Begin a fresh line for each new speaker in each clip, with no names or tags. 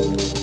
Thank you.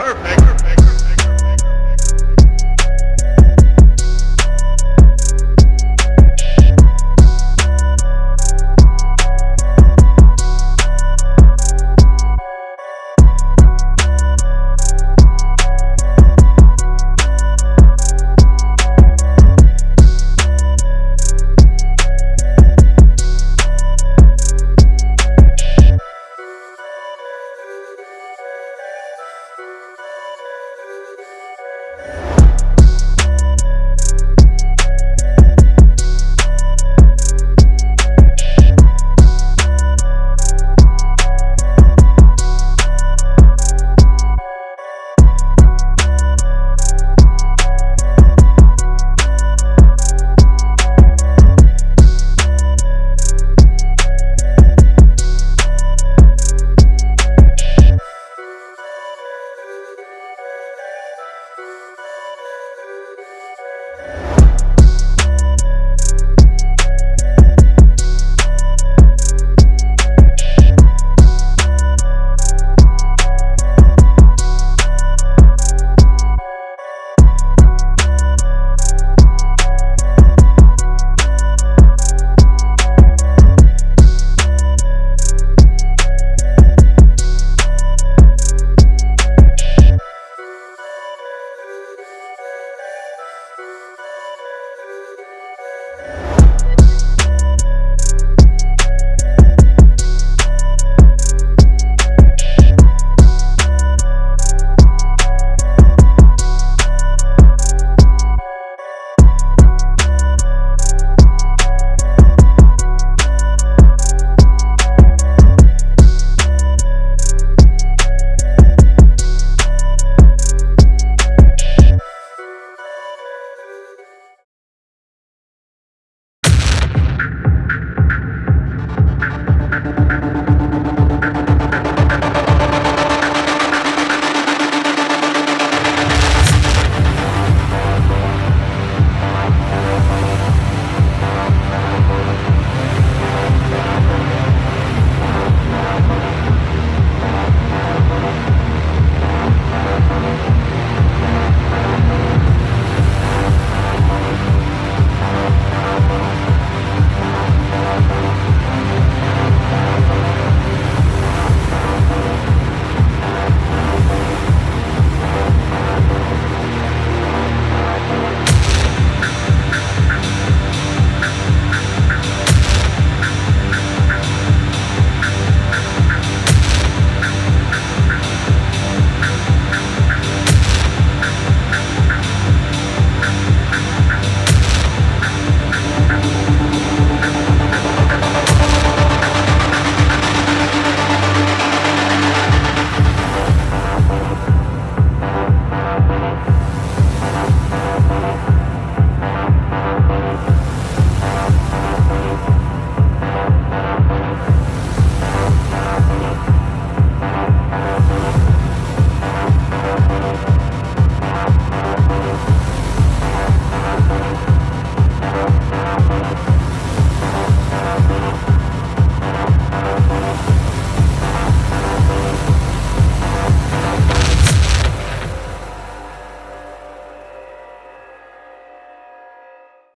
Perfect. perfect.